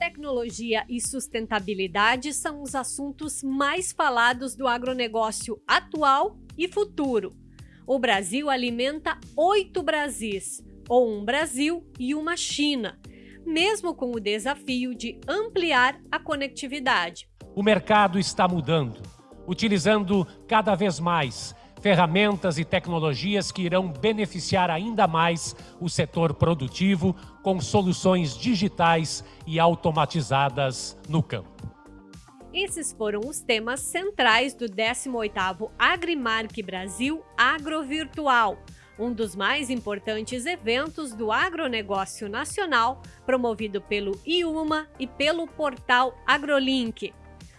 Tecnologia e sustentabilidade são os assuntos mais falados do agronegócio atual e futuro. O Brasil alimenta oito Brasis, ou um Brasil e uma China, mesmo com o desafio de ampliar a conectividade. O mercado está mudando, utilizando cada vez mais ferramentas e tecnologias que irão beneficiar ainda mais o setor produtivo com soluções digitais e automatizadas no campo. Esses foram os temas centrais do 18º Agrimark Brasil Agrovirtual, um dos mais importantes eventos do agronegócio nacional, promovido pelo IUMA e pelo portal AgroLink.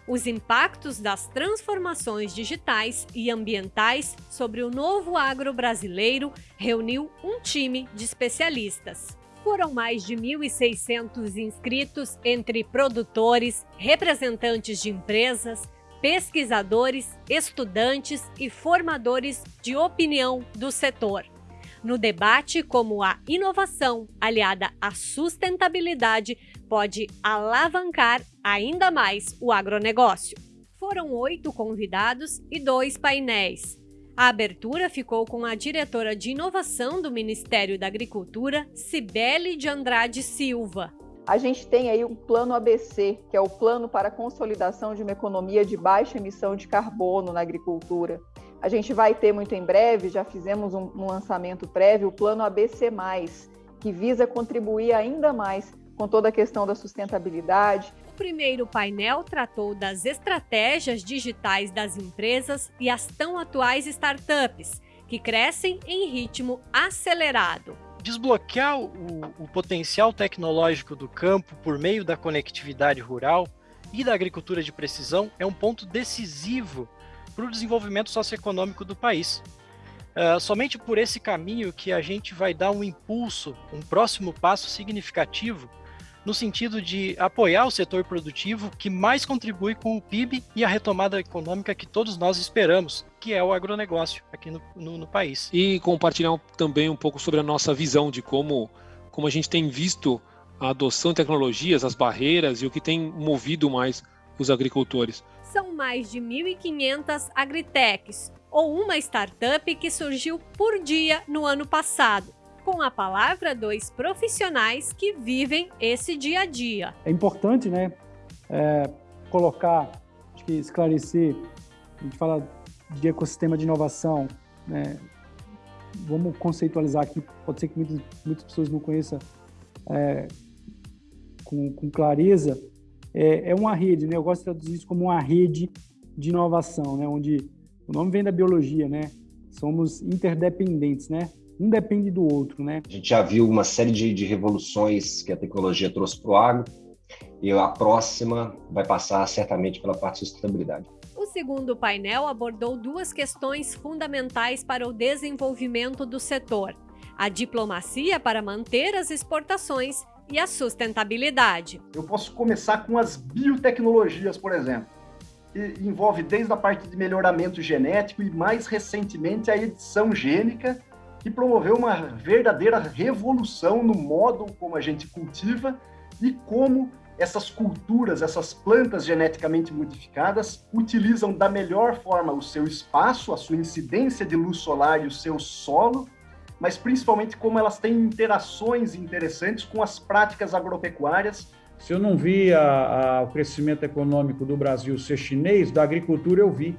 Os impactos das transformações digitais e ambientais sobre o novo agro brasileiro reuniu um time de especialistas. Foram mais de 1.600 inscritos entre produtores, representantes de empresas, pesquisadores, estudantes e formadores de opinião do setor. No debate como a inovação aliada à sustentabilidade pode alavancar ainda mais o agronegócio. Foram oito convidados e dois painéis. A abertura ficou com a diretora de inovação do Ministério da Agricultura, Cibele de Andrade Silva. A gente tem aí um plano ABC, que é o Plano para a Consolidação de uma Economia de Baixa Emissão de Carbono na Agricultura. A gente vai ter muito em breve, já fizemos um, um lançamento prévio, o Plano ABC, que visa contribuir ainda mais com toda a questão da sustentabilidade, primeiro painel tratou das estratégias digitais das empresas e as tão atuais startups, que crescem em ritmo acelerado. Desbloquear o, o potencial tecnológico do campo por meio da conectividade rural e da agricultura de precisão é um ponto decisivo para o desenvolvimento socioeconômico do país. Uh, somente por esse caminho que a gente vai dar um impulso, um próximo passo significativo no sentido de apoiar o setor produtivo que mais contribui com o PIB e a retomada econômica que todos nós esperamos, que é o agronegócio aqui no, no, no país. E compartilhar também um pouco sobre a nossa visão de como, como a gente tem visto a adoção de tecnologias, as barreiras e o que tem movido mais os agricultores. Mais de 1.500 agritechs, ou uma startup que surgiu por dia no ano passado com a palavra dois profissionais que vivem esse dia a dia. É importante, né, é, colocar, acho que esclarecer, a gente fala de ecossistema de inovação, né, vamos conceitualizar aqui, pode ser que muitas, muitas pessoas não conheçam é, com, com, clareza, é, é, uma rede, né, eu gosto de traduzir isso como uma rede de inovação, né, onde o nome vem da biologia, né, somos interdependentes, né, um depende do outro, né? A gente já viu uma série de, de revoluções que a tecnologia trouxe para o agro e a próxima vai passar certamente pela parte de sustentabilidade. O segundo painel abordou duas questões fundamentais para o desenvolvimento do setor: a diplomacia para manter as exportações e a sustentabilidade. Eu posso começar com as biotecnologias, por exemplo. que envolve desde a parte de melhoramento genético e mais recentemente a edição gênica que promoveu uma verdadeira revolução no modo como a gente cultiva e como essas culturas, essas plantas geneticamente modificadas utilizam da melhor forma o seu espaço, a sua incidência de luz solar e o seu solo, mas principalmente como elas têm interações interessantes com as práticas agropecuárias. Se eu não vi a, a, o crescimento econômico do Brasil ser chinês, da agricultura eu vi.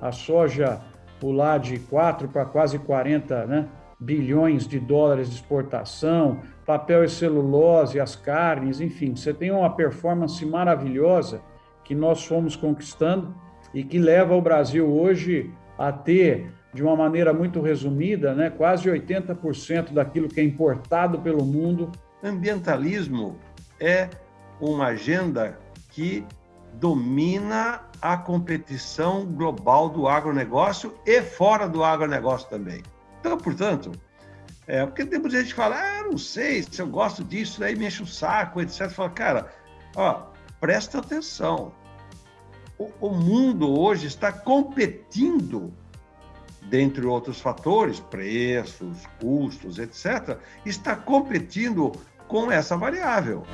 A soja pular de 4 para quase 40, né? bilhões de dólares de exportação, papel e celulose, as carnes, enfim, você tem uma performance maravilhosa que nós fomos conquistando e que leva o Brasil hoje a ter, de uma maneira muito resumida, né, quase 80% daquilo que é importado pelo mundo. Ambientalismo é uma agenda que domina a competição global do agronegócio e fora do agronegócio também. Então, portanto, é, porque tem muita gente que fala, ah, não sei se eu gosto disso, aí me enche o saco, etc. Fala, cara, ó, presta atenção. O, o mundo hoje está competindo, dentre outros fatores, preços, custos, etc., está competindo com essa variável.